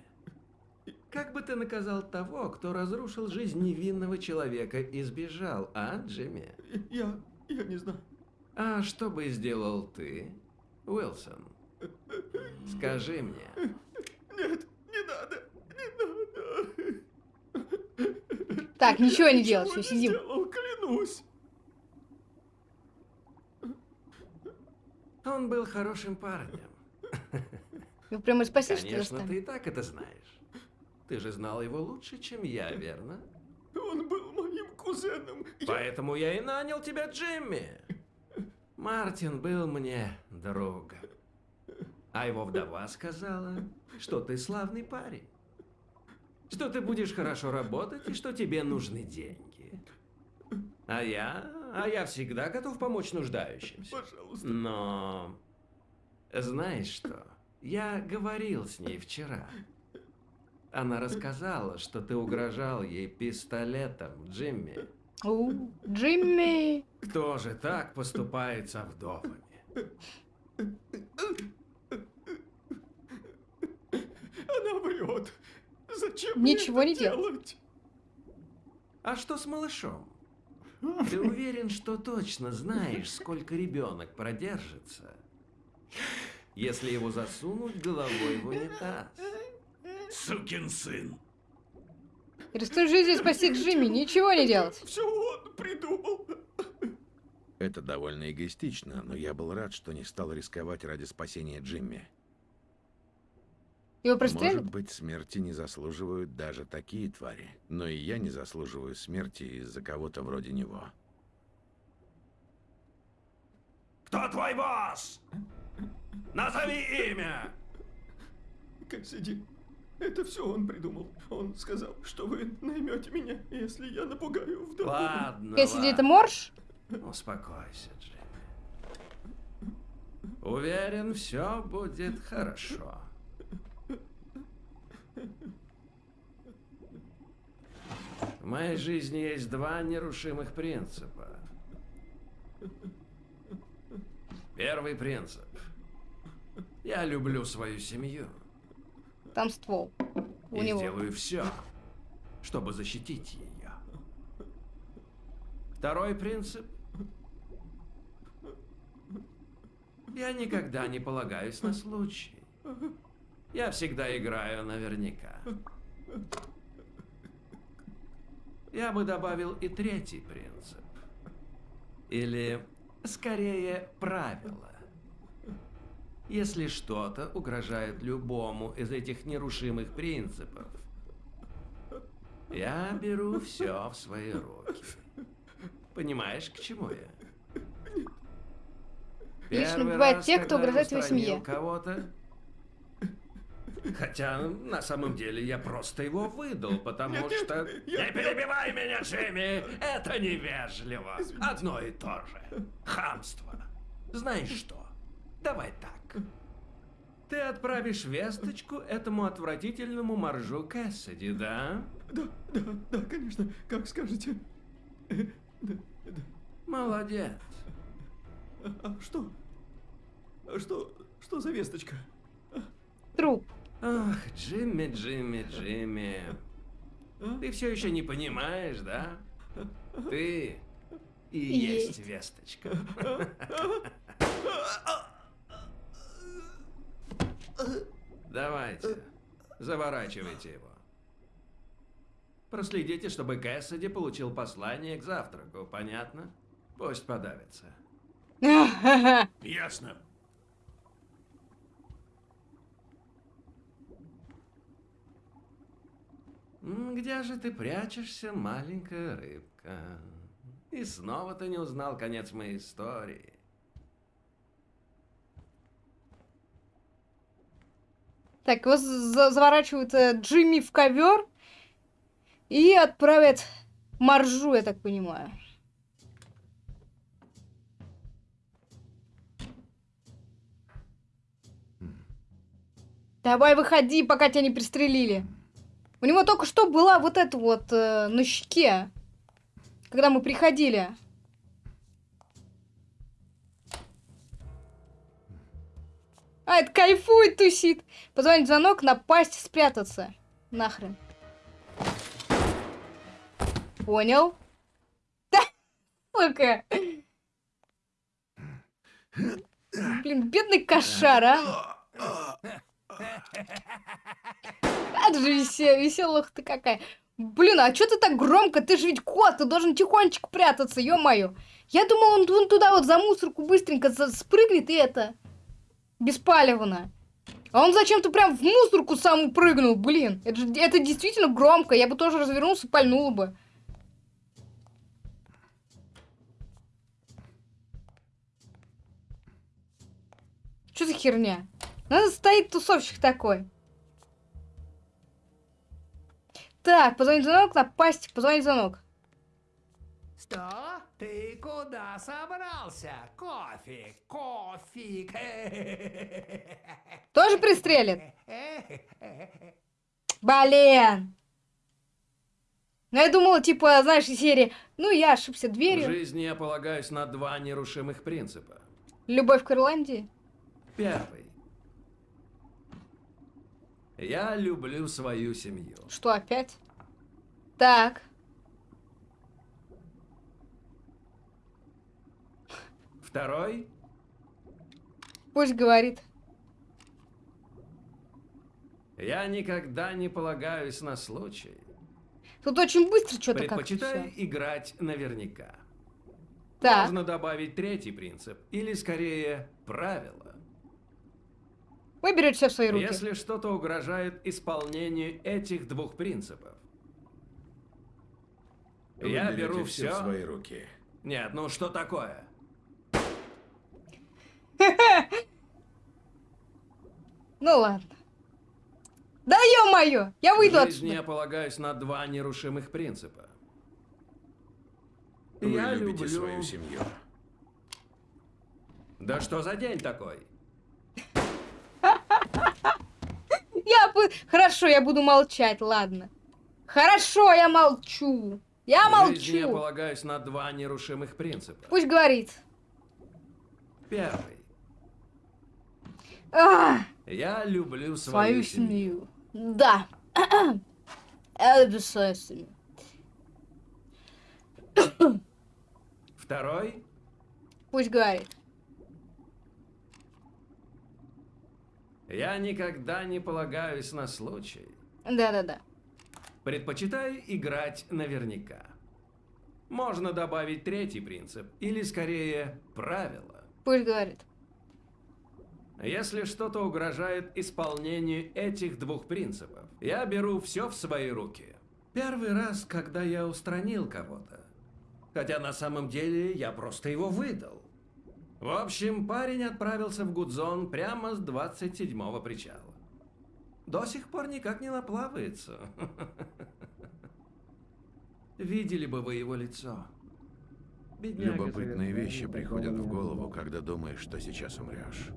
как бы ты наказал того, кто разрушил жизнь невинного человека и сбежал, а, Джимми? я, я не знаю. А что бы сделал ты, Уилсон? Скажи мне. Нет, не надо, не надо. Так, ничего не ничего все, не сидим. сделал, клянусь. Он был хорошим парнем. Вы прямо что ли, Конечно, ты и так это знаешь. Ты же знал его лучше, чем я, верно? Он был моим кузеном. Я- Поэтому я и нанял тебя, Джимми. Мартин был мне другом. А его вдова сказала, что ты славный парень. Что ты будешь хорошо работать и что тебе нужны деньги. А я... А я всегда готов помочь нуждающимся. Пожалуйста. Но... Знаешь что? Я говорил с ней вчера. Она рассказала, что ты угрожал ей пистолетом, Джимми. У, Джимми. Кто же так поступает со вдовами? Она врет. Зачем Ничего мне не делать? А что с малышом? Ты уверен, что точно знаешь, сколько ребенок продержится, если его засунуть головой в унитаз? Сукин сын. Рискуй жизнью спасти Джимми, ничего не делать. Все он придумал. Это довольно эгоистично, но я был рад, что не стал рисковать ради спасения Джимми. Его Может пристрелят? быть, смерти не заслуживают даже такие твари. Но и я не заслуживаю смерти из-за кого-то вроде него. Кто твой босс? Назови имя! Кассиди, это все он придумал. Он сказал, что вы наймете меня, если я напугаю вдову. Ладно, Кэссиди, это морж? Успокойся, Джимми. Уверен, все будет хорошо. В моей жизни есть два нерушимых принципа. Первый принцип. Я люблю свою семью Там ствол. У и него. сделаю все, чтобы защитить ее. Второй принцип. Я никогда не полагаюсь на случай. Я всегда играю наверняка. Я бы добавил и третий принцип. Или, скорее, правило. Если что-то угрожает любому из этих нерушимых принципов, я беру все в свои руки. Понимаешь, к чему я? Лично Первый убивают раз, тех, кто угрожает твоей семье. кого-то. Хотя на самом деле я просто его выдал, потому что... Не перебивай меня, Джимми! Это невежливо. Одно и то же. Хамство. Знаешь что? Давай так. Ты отправишь весточку этому отвратительному моржу Кэссиди, да? Да, да, да, конечно, как скажете. Э, Да, да. Молодец. А, а что? А Что, что за весточка? Труп. Ах, Джимми, Джимми, Джимми. А? Ты все еще не понимаешь, да? Ты и Есть. есть весточка. Давайте, заворачивайте его. Проследите, чтобы Кэссиди получил послание к завтраку, понятно? Пусть подавится. [LAUGHS] Ясно. Где же ты прячешься, маленькая рыбка? И снова ты не узнал конец моей истории. Так, его за- заворачивают э, Джимми в ковер и отправят Маржу, я так понимаю. Давай выходи, пока тебя не пристрелили. У него только что была вот эта вот э, на щеке, когда мы приходили. А, это кайфует, тусит. Позвонить звонок, напасть, спрятаться. Нахрен. Понял? Да, сука. Блин, бедный кошар, а. Это же весе- веселуха ты какая. Блин, а что ты так громко? Ты же ведь кот, ты должен тихонечко прятаться, ё-моё. Я думал, он, он туда вот за мусорку быстренько спрыгнет и это... Беспалевно. А он зачем-то прям в мусорку сам прыгнул, блин. Это, же- это действительно громко. Я бы тоже развернулся пальнул бы. Что за херня? Надо стоит тусовщик такой. Так, позвонить звонок, напасть, позвонить звонок. Что? Ты куда собрался? Кофе, кофик. [LAUGHS] Тоже пристрелит? [LAUGHS] Блин. Ну, я думала, типа, знаешь, из серии, ну, я ошибся В дверью. жизни я полагаюсь на два нерушимых принципа. Любовь к Ирландии. Первый. Я люблю свою семью. Что опять? Так. Второй. Пусть говорит. Я никогда не полагаюсь на случай. Тут очень быстро что-то как-то Предпочитаю всё. играть наверняка. Так. Можно добавить третий принцип, или скорее правило. Вы берете все в свои руки. Если что-то угрожает исполнению этих двух принципов. Вы я беру всё все. в свои руки. Нет, ну что такое? [LAUGHS] Ну ладно. Да ё-моё! Я выйду В жизни я отсюда. полагаюсь на два нерушимых принципа. Вы я любите люблю... свою семью. Да что за день такой? [LAUGHS] Я бу- Хорошо, я буду молчать, ладно. Хорошо, я молчу. Я В жизни я молчу. полагаюсь на два нерушимых принципа. Пусть говорит. Первый. Я люблю свою свою, семью. семью. Да. [CLEARS THROAT] Я люблю свою семью. Второй. Пусть говорит. Я никогда не полагаюсь на случай. Да-да-да. Предпочитаю играть наверняка. Можно добавить третий принцип, или скорее правило. Пусть говорит. Если что-то угрожает исполнению этих двух принципов, я беру все в свои руки. Первый раз, когда я устранил кого-то. Хотя на самом деле я просто его выдал. В общем, парень отправился в Гудзон прямо с 27-го причала. До сих пор никак не наплавается. [LAUGHS] Видели бы вы его лицо. Бедняга Любопытные вещи приходят в голову, когда думаешь, что сейчас умрешь.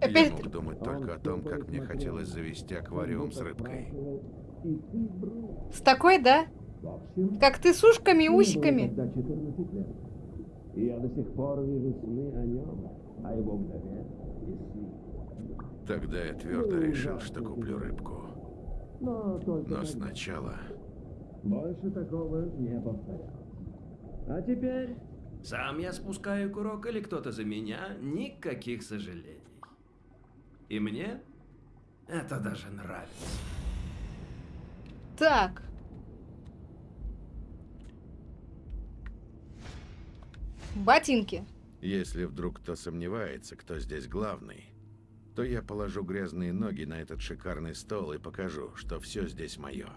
Опять Я мог думать только о том, как мне хотелось завести аквариум с рыбкой. С такой, да? Как ты с ушками и усиками. Когда 14 лет. И я до сих пор вижу сны о нем, о его вдове и сыне. Тогда я твердо решил, что куплю рыбку. Но сначала... Больше такого не повторялось. А теперь Сам я спускаю курок или кто-то за меня, никаких сожалений. И мне это даже нравится. Так. Ботинки. Если вдруг кто сомневается, кто здесь главный, то я положу грязные ноги на этот шикарный стол и покажу, что все здесь мое.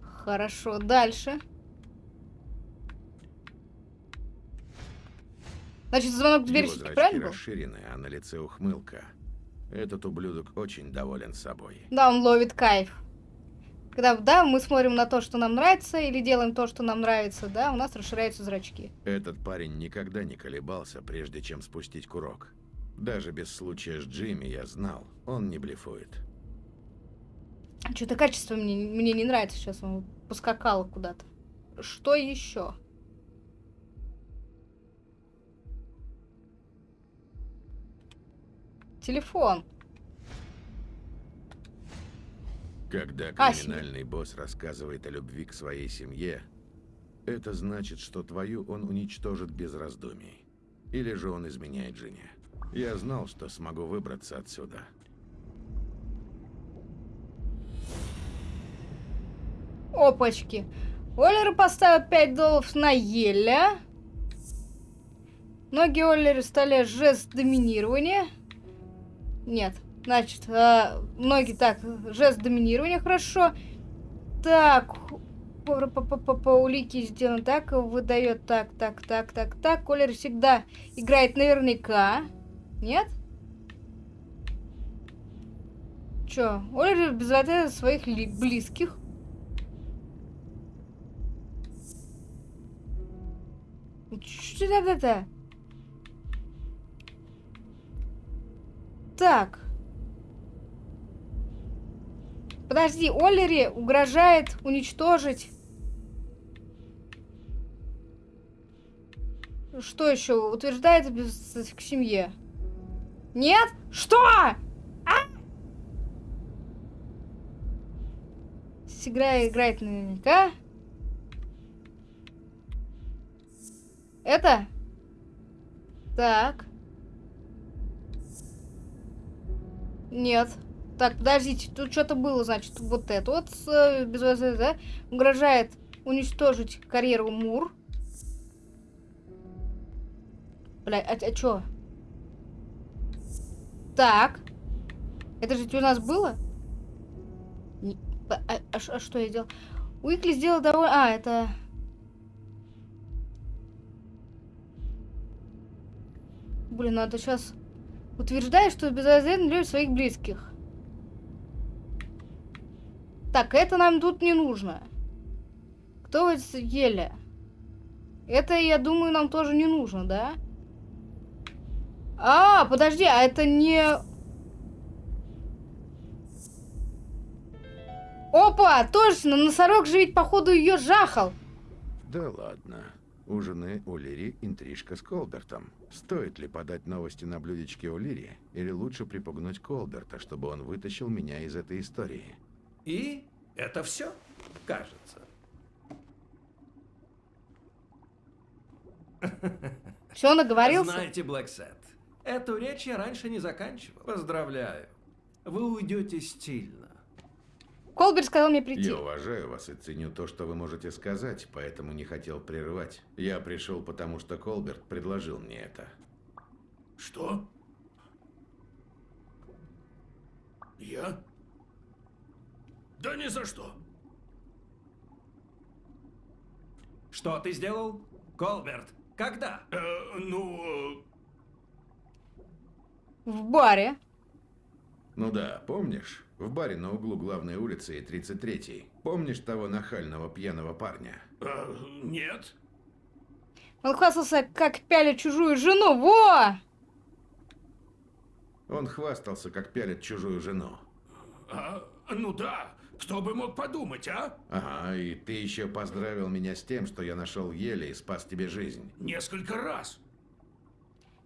Хорошо, дальше. Значит, звонок в дверь зрачки правильно был? расширены, а на лице ухмылка. Этот ублюдок очень доволен собой. Да, он ловит кайф. Когда, да, мы смотрим на то, что нам нравится, или делаем то, что нам нравится, да, у нас расширяются зрачки. Этот парень никогда не колебался, прежде чем спустить курок. Даже без случая с Джимми я знал, он не блефует. Что-то качество мне, мне не нравится сейчас, он поскакал куда-то. Что еще? Телефон. Когда А, криминальный босс рассказывает о любви к своей семье, это значит, что твою он уничтожит без раздумий. Или же он изменяет жене. Я знал, что смогу выбраться отсюда. Опачки. Оллер поставил 5 долларов на Еля. Ноги Оллера стали жест доминирования. Нет. Значит, а, ноги так, жест доминирования, хорошо. Так, по, по, по, по, по улике сделано так, выдает так, так, так, так, так. Оллер всегда играет наверняка. Нет? Чё? Без ответа своих ли- близких. Что это? Так. Подожди, Оллери угрожает уничтожить... Что еще? Утверждает без к семье. Нет? Что? А? Играет, играет наверняка. Это? Так. Нет. Так, подождите, тут что-то было, значит, вот это вот, с, э, без возврата, да, угрожает уничтожить карьеру Мур. Бля, а, а чё? Так. Это же у нас было? Не- а, а- а а что я сделал? Уикли сделал довольно... А, это... Блин, надо сейчас... Утверждает, что безвозмездно любит своих близких. Так, это нам тут не нужно. Кто вот Еля? Это, я думаю, нам тоже не нужно, да? А, подожди, а это не... Опа, точно, носорог же ведь, походу, ее жахал. Да ладно. У жены Улири интрижка с Колбертом. Стоит ли подать новости на блюдечке Улири, или лучше припугнуть Колберта, чтобы он вытащил меня из этой истории? И это все, кажется. Все, наговорился? Знаете, Блэксет, эту речь я раньше не заканчивал. Поздравляю. Вы уйдете стильно. Колберт сказал мне прийти. Я уважаю вас и ценю то, что вы можете сказать, поэтому не хотел прерывать. Я пришел, потому что Колберт предложил мне это. Что? Я? Да ни за что. Что ты сделал? Колберт, когда? Э, ну, В баре. Ну да, помнишь? В баре на углу главной улицы и 33-й. Помнишь того нахального пьяного парня? э, нет. Он хвастался, как пялит чужую жену. Во! Он хвастался, как пялит чужую жену. А, ну да, кто бы мог подумать, а? Ага, и ты еще поздравил меня с тем, что я нашел еле и спас тебе жизнь. Несколько раз.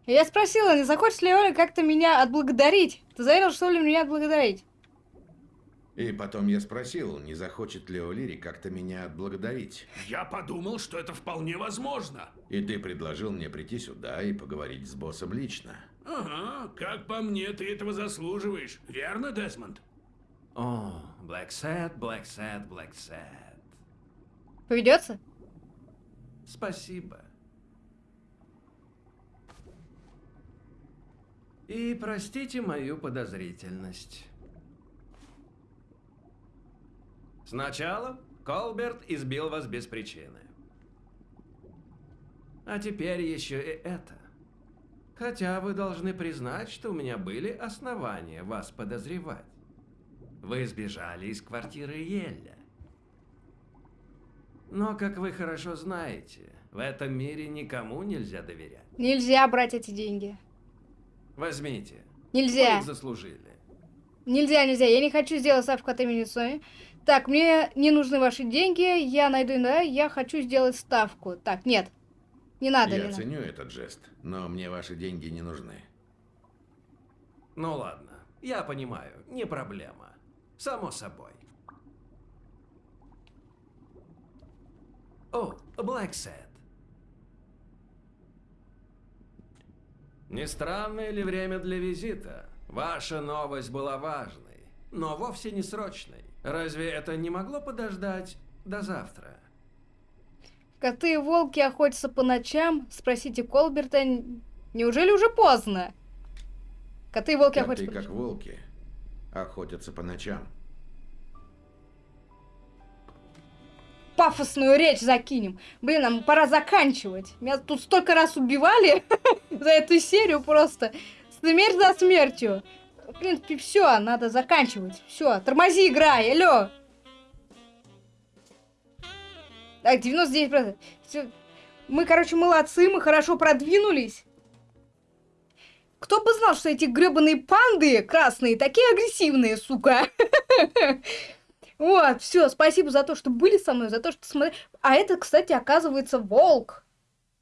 Я спросила, не захочет ли Оля как-то меня отблагодарить. Ты заверил, что ли, меня отблагодарить? И потом я спросил, не захочет ли Олири как-то меня отблагодарить. Я подумал, что это вполне возможно. И ты предложил мне прийти сюда и поговорить с боссом лично. Ага, как по мне, ты этого заслуживаешь. Верно, Десмонд? О, Блэксэд, Блэксэд, Блэксэд. Поведется? Спасибо. И простите мою подозрительность. Сначала Колберт избил вас без причины. А теперь еще и это. Хотя вы должны признать, что у меня были основания вас подозревать. Вы сбежали из квартиры Елля. Но, как вы хорошо знаете, в этом мире никому нельзя доверять. Нельзя брать эти деньги. Возьмите. Нельзя. Вы их заслужили. Нельзя, нельзя. Я не хочу сделать ставку от имени Sony. Так, мне не нужны ваши деньги. Я найду, да, я хочу сделать ставку. Так, нет. Не надо, не я надо. ценю этот жест, но мне ваши деньги не нужны. Ну ладно, я понимаю, не проблема. Само собой. О, Блэксет. Не странное ли время для визита? Ваша новость была важной, но вовсе не срочной. Разве это не могло подождать до завтра? Коты и волки охотятся по ночам? Спросите Колберта. Неужели уже поздно? Коты и волки Коты, охотятся по как ночам. волки, охотятся по ночам. Пафосную речь закинем. Блин, нам пора заканчивать. Меня тут столько раз убивали [LAUGHS] за эту серию просто. Смерть за смертью. Принципе, все, надо заканчивать. Все, тормози, играй, алло. Так, 99%. Всё. Мы, короче, молодцы, мы хорошо продвинулись. Кто бы знал, что эти гребаные панды красные такие агрессивные, сука. [LAUGHS] Вот, все, спасибо за то, что были со мной, за то, что смотрели. А это, кстати, оказывается, волк.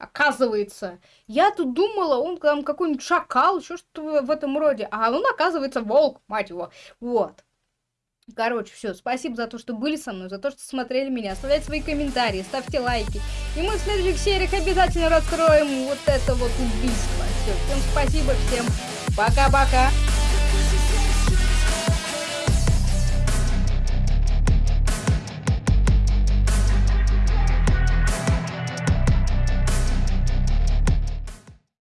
Оказывается. Я тут думала, он там какой-нибудь шакал, еще что-то в- этом роде. А он, оказывается, волк, мать его. Вот. Короче, все, спасибо за то, что были со мной, за то, что смотрели меня. Оставляйте свои комментарии, ставьте лайки. И мы в следующих сериях обязательно раскроем вот это вот убийство. Все, всем спасибо, всем пока-пока.